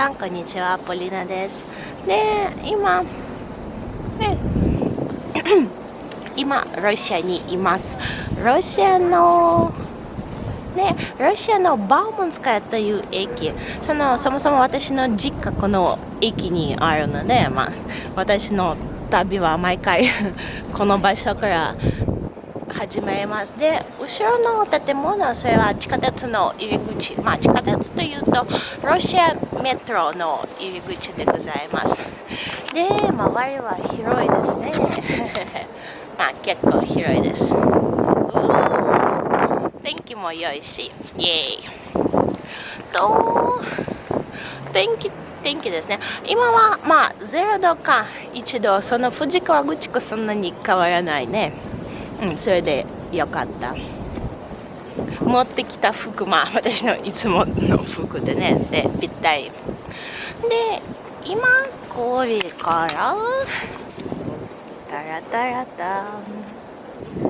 さんこんにちはポリナです。で今ね 今ロシアにいます。ロシアのね、ロシアのバーモンスカヤという駅。そのそもそも私の実家この駅にあるので、まあ、私の旅は毎回 この場所から始まります。で後ろの建物それは地下鉄の入り口。まあ地下鉄というとロシアメトロの入り口でございます。で周りは広いですね。まあ結構広いです。天気も良いし。イエーイ。と天気天気ですね。今はまあ0度か1度。その富士河口湖そんなに変わらないね。うんそれでよかった。持ってきた服まあ私のいつもの服でねでぴったり。で今これからタラタラタ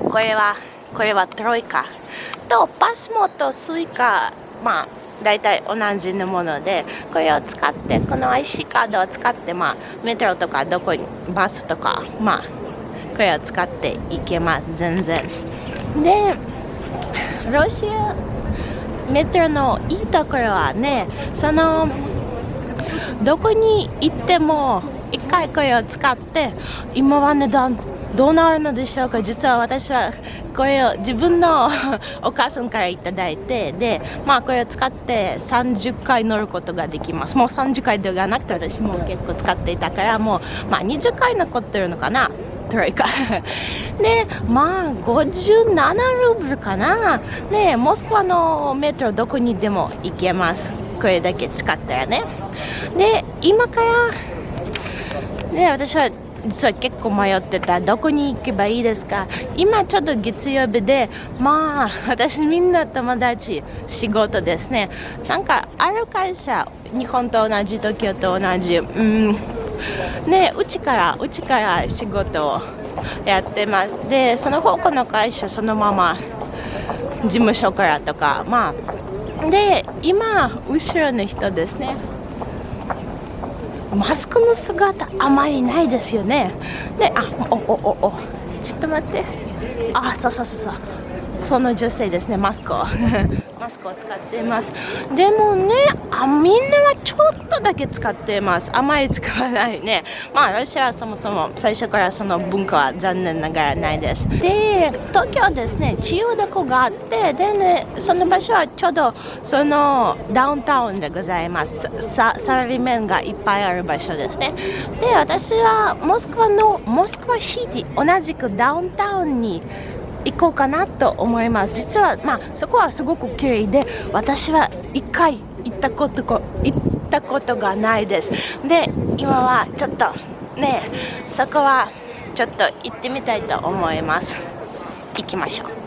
これはこれはトロイカ。とパスモとスイカ。まあ大体同じのものでこれを使ってこの IC カードを使ってまあメトロとかどこにバスとかまあこれを使っていけます全然。でロシアメトロのいいところはねそのどこに行っても一回これを使って今は値段どうなるのでしょうか。実は私はこれを自分のお母さんからいただいてでまあこれを使って30回乗ることができます。もう30回ではなくて私も結構使っていたからもうまあ20回残ってるのかな。トロイカ でまあ57ルーブルかな。でモスクワのメトロどこにでも行けます。これだけ使ったらね。で今からね私は実は結構迷ってた。どこに行けばいいですか。今ちょっと月曜日でまあ私みんな友達仕事ですね。なんかある会社日本と同じ東京と同じ。うん。ねうちからうちから仕事をやってます。でその他の会社そのまま事務所からとかまあで今後ろの人ですね。マスクの姿あまりないですよね。であおおおお。ちょっと待って。あそうそうそうそう。その女性ですねマスクを。マスクを使っています。でもねあみんなはちょっとだけ使っています。あまり使わないね。まあロシアはそもそも最初からその文化は残念ながらないです。で東京ですね千代田湖があってでねその場所はちょうどそのダウンタウンでございます。ササラリーメンがいっぱいある場所ですね。で私はモスクワのモスクワシティ同じくダウンタウンに行こうかなと思います。実はまあそこはすごく綺麗で私は1回行ったこと行ったことがないです。で今はちょっとねそこはちょっと行ってみたいと思います。行きましょう。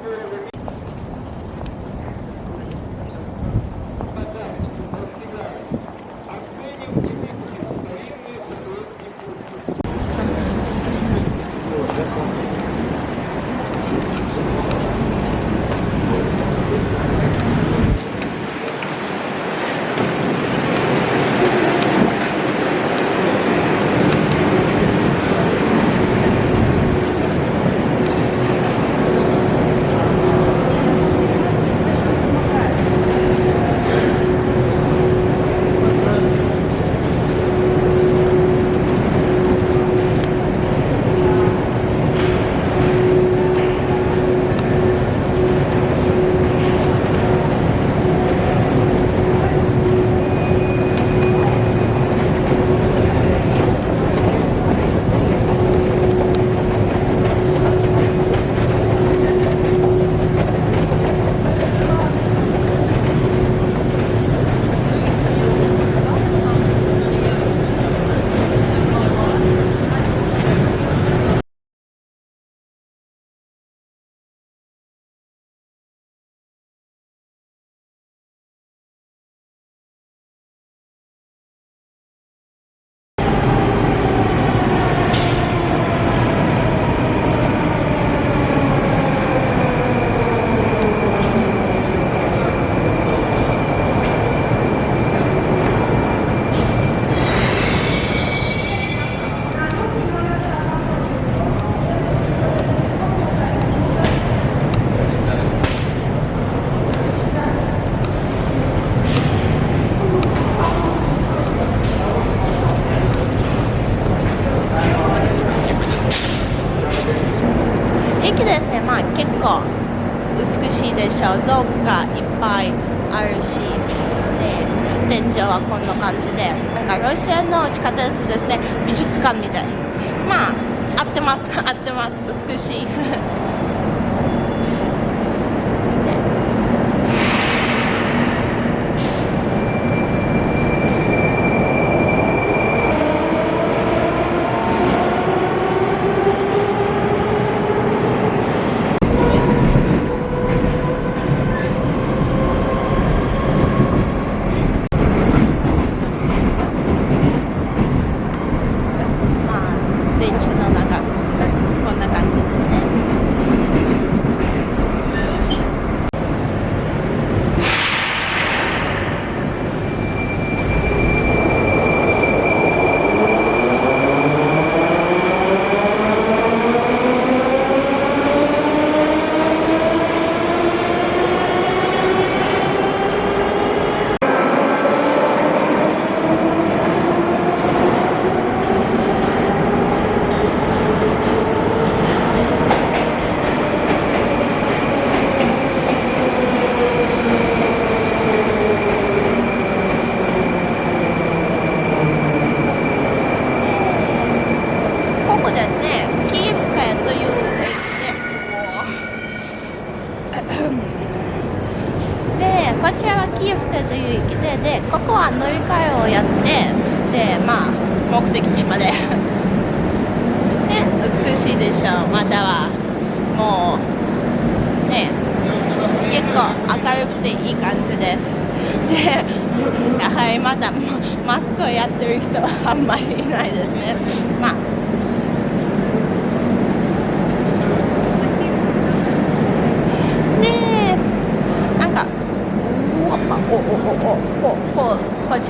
小像がいっぱいあるしで天井はこんな感じでなんかロシアの地下鉄ですね。美術館みたい。まあ合ってます。合ってます。美しい。キエフスカイといででここは乗り換えをやってでまあ目的地まで。ね美しいでしょうまたはもうね結構明るくていい感じです。でや はりまだマスクをやってる人はあんまりいないですね。まあ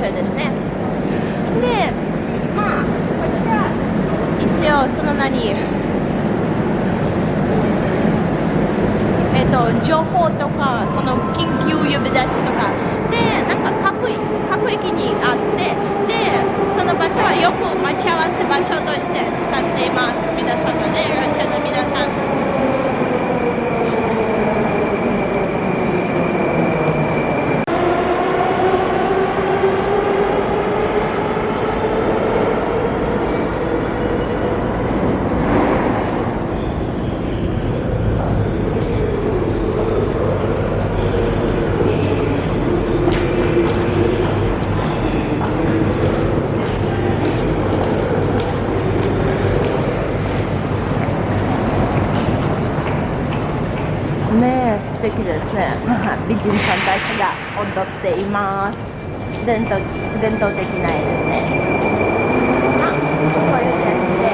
中ですね。でまあこちら一応その何えっと情報とかその緊急呼び出しとか。でなんか各各駅にあってでその場所はよく待ち合わせ場所として使っています。皆さんがねいらっしゃる皆さん。敵ですね。美人さんたちが踊っています。伝統伝統的な絵ですね。あこういう感じで。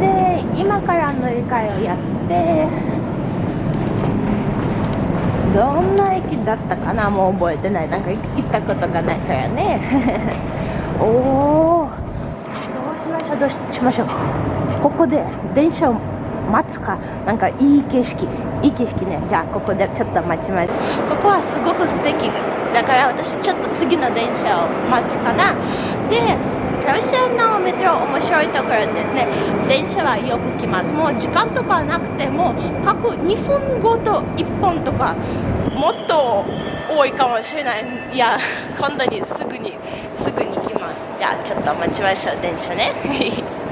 で今から乗り換えをやってどんな駅だったかなもう覚えてない。なんか行ったことがないからね。おおどうしましょう。どうしましょうここで電車を待つかなんかいい景色いい景色ね。じゃあここでちょっと待ちます。ここはすごく素敵。だから私ちょっと次の電車を待つかな。でロシアのメトロ面白いところですね。電車はよく来ます。もう時間とかなくても各2分ごと1本とかもっと多いかもしれない。いや本当にすじゃあちょっと待ちましょう電車ね。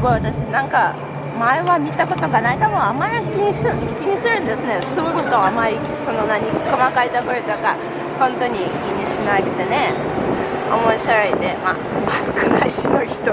ごい。私なんか前は見たことがない。多分あまり気にす気にするんですね。すごく甘いその何細かいところとか本当に気にしなくてね。面白いで。まあマスクなしの人。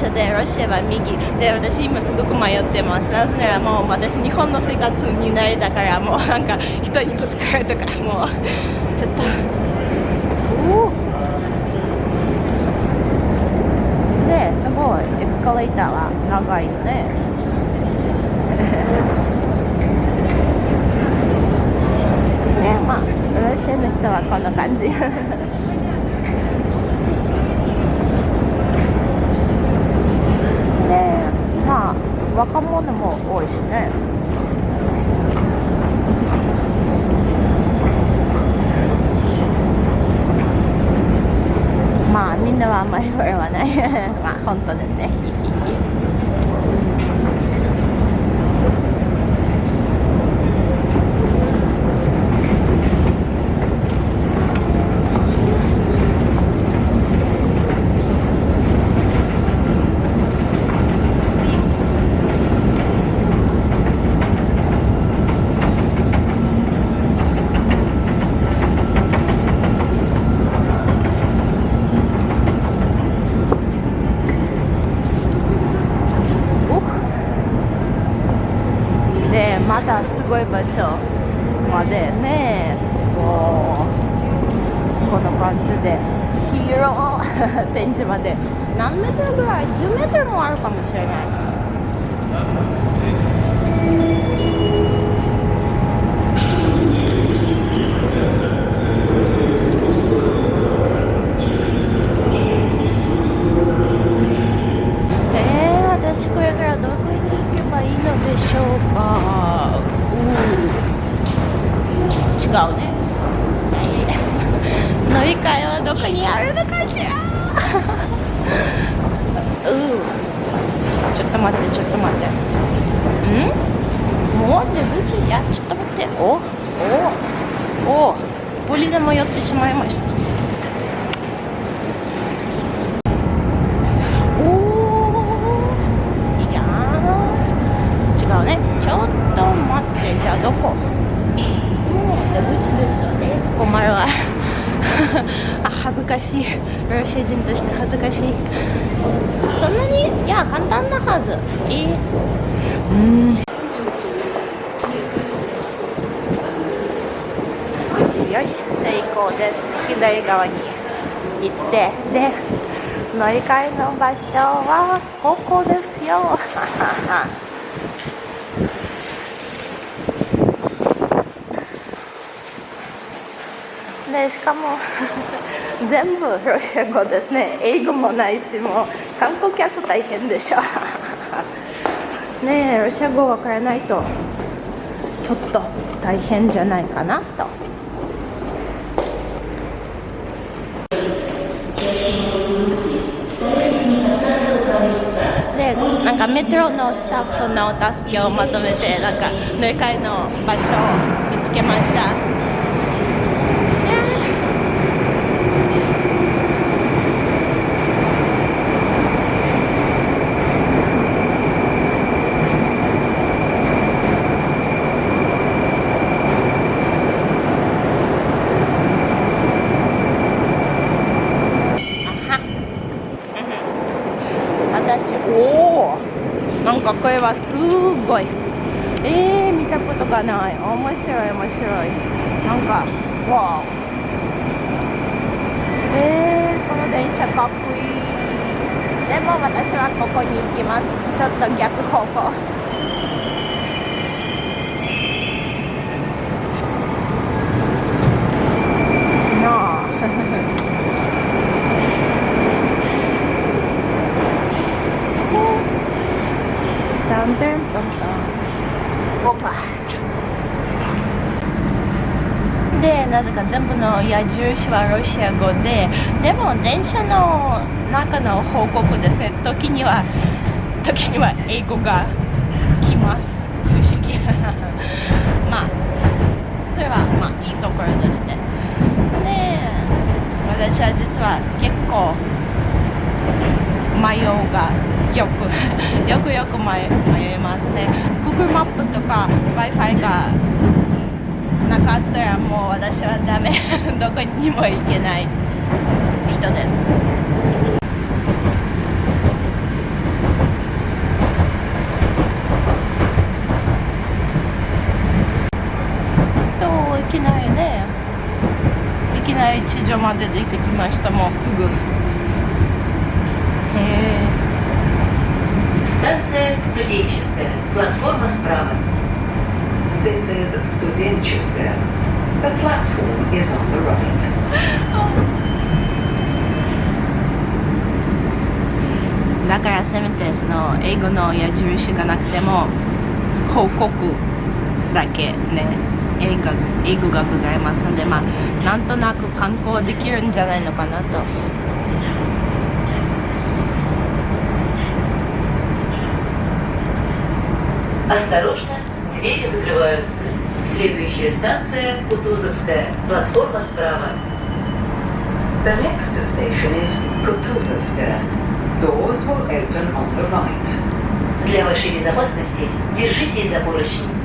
左車でロシアは右。で私今すごく迷ってます。なぜならもう私日本の生活に慣れたからもうなんか人にぶつかるとかもうちょっと。ですごい。エスカレーターは長いよね。ねまあロシアの人はこんな感じ まあ若者も多いしねまあんなはあんまりこれはない。まあ本当ですねごい場所までねこうこの感じで広展示まで何メートルぐらい10メートルもあるかもしれないえー、私これからどこに行けばいいのでしょうか違うね乗り換えはどこにあるのかしらうんちょっと待ってちょっと待ってんもう出口いやちょっと待っておおおポリでも寄ってしまいました違うねちょっと待ってじゃあどこ出口ですよね困るわあ恥ずかしい。ロシア人として恥ずかしいそんなにいや簡単なはず。いい。うん。よし成功です。左側に行って。で乗り換えの場所はここですよ。でしかも全部ロシア語ですね英語もないしもう観光客大変でしょ ねえロシア語わからないとちょっと大変じゃないかなと。でなんかメトロのスタッフの助けをまとめてなんか乗り換えの場所を見つけました。かこれはすごい。えー、見たことがない。面白い面白い。なんかわえー、この電車かっこいい。でも私はここに行きます。ちょっと逆方向なあタンタンタンタンオパでなぜか全部の矢印はロシア語ででも電車の中の報告ですね。時には時には英語が来ます。不思議。まあそれはまあいいところでして。で私は実は結構迷うがよく よくよく迷迷いますね。Google マップとか Wi-Fi がなかったらもう私はダメどこにも行けない 人ですといきなりねいきなり地上まで出てきましたもうすぐへえ Станция студенческая. Платформа справа. This is Studenческая. The platform is on the right. だからせめてその英語の矢印がなくても報告だけね英語英語がございますのでまあなんとなく観光できるんじゃないのかなと Осторожно, Двери закрываются. Следующая станция Кутузовская. Платформа справа. The next station is Kutuzovskaya. Doors will open on the right. Для вашей безопасности держитесь за поручни.「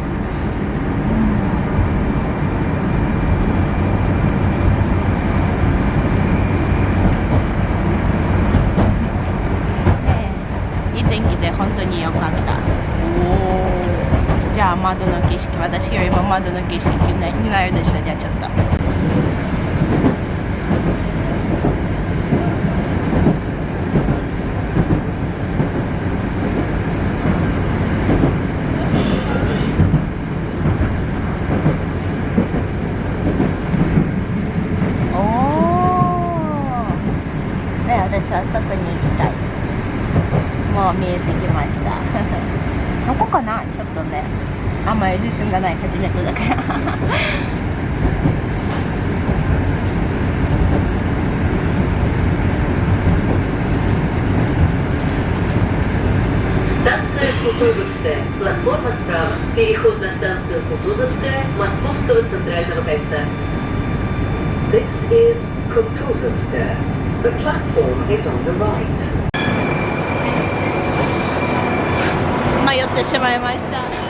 窓の景色私よりも窓の景色になになるでしょう。じゃあちょっと。Кутузовская Московского центрального кольца. This is Kutuzovskaya. The platform is on the right. Maior deixa vai.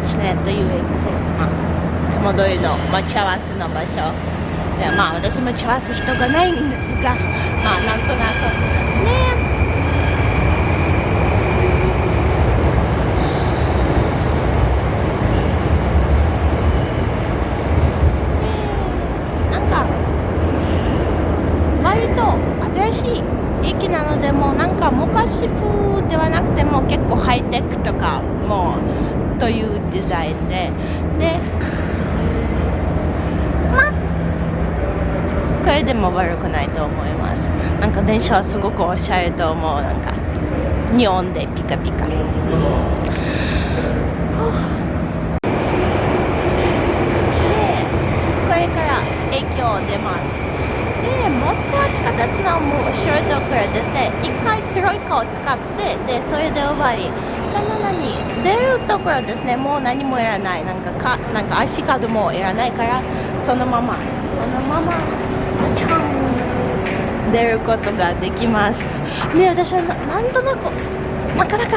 ブストウチネという駅で、まあ、いつも通りの待ち合わせの場所。でまあ私待ち合わせ人がないんですが。まあなんとなくねなんか割と新しい駅なのでもうなんか昔風ではなくても結構ハイテクとかもうというデザインで。でまあこれでも悪くないと思います。なんか電車はすごくおしゃれと思う。なんかニオンでピカピカ。でこれから駅を出ます。でモスクワ地下鉄のもうショートからですね。一回トロイカを使ってでそれで終わり。その何出るところですねもう何もいらない。なんかかなんか足角もいらないからそのままそのままチャン出ることができます。ね私はなんとなくなかなか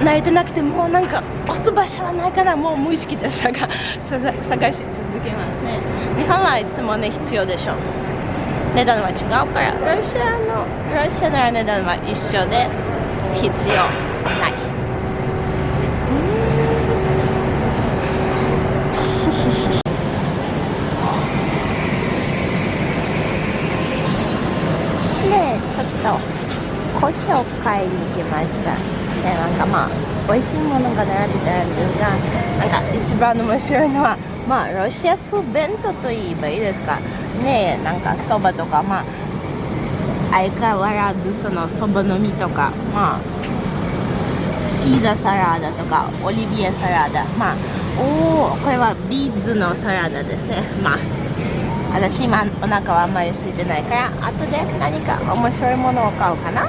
慣れてなくてもうなんか押す場所はないからもう無意識で探探し続けますね。日本はいつもね必要でしょ。値段は違うから。ロシアのロシアなら値段は一緒で必要ないでちょっと紅茶を買いに来ました。でなんかまあ美味しいものが並んでたんですがなんか一番面白いのはまあロシア風弁当と言えばいいですか。ねえなんかそばとかまあ相変わらずそのそばの実とかまあシーザーサラダとかオリビエサラダまあおおこれはビーズのサラダですね。まあ私今お腹はあんまり空いてないから後で何か面白いものを買おうかな。